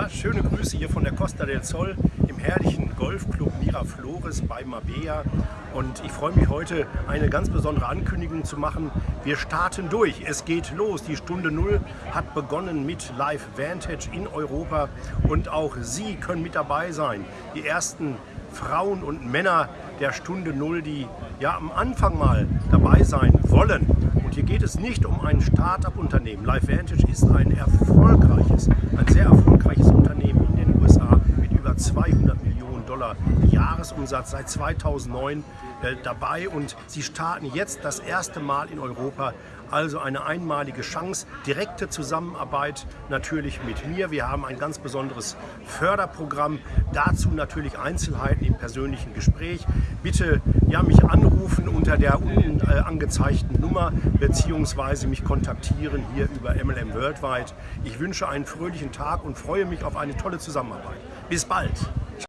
Ja, schöne Grüße hier von der Costa del Sol im herrlichen Golfclub Miraflores bei Mabea. Und ich freue mich heute, eine ganz besondere Ankündigung zu machen. Wir starten durch. Es geht los. Die Stunde Null hat begonnen mit Live Vantage in Europa. Und auch Sie können mit dabei sein. Die ersten Frauen und Männer der Stunde Null, die ja am Anfang mal dabei sein wollen. Und hier geht es nicht um ein Start-up-Unternehmen. Live Vantage ist ein erfolgreiches, Unternehmen in den USA mit über 200 Millionen Dollar Jahresumsatz seit 2009 äh, dabei und sie starten jetzt das erste Mal in Europa. Also eine einmalige Chance, direkte Zusammenarbeit natürlich mit mir. Wir haben ein ganz besonderes Förderprogramm, dazu natürlich Einzelheiten im persönlichen Gespräch. Bitte ja, mich anrufen unter der unten äh, angezeigten Nummer beziehungsweise mich kontaktieren hier über MLM Worldwide. Ich wünsche einen fröhlichen Tag und freue mich auf eine tolle Zusammenarbeit. Bis bald!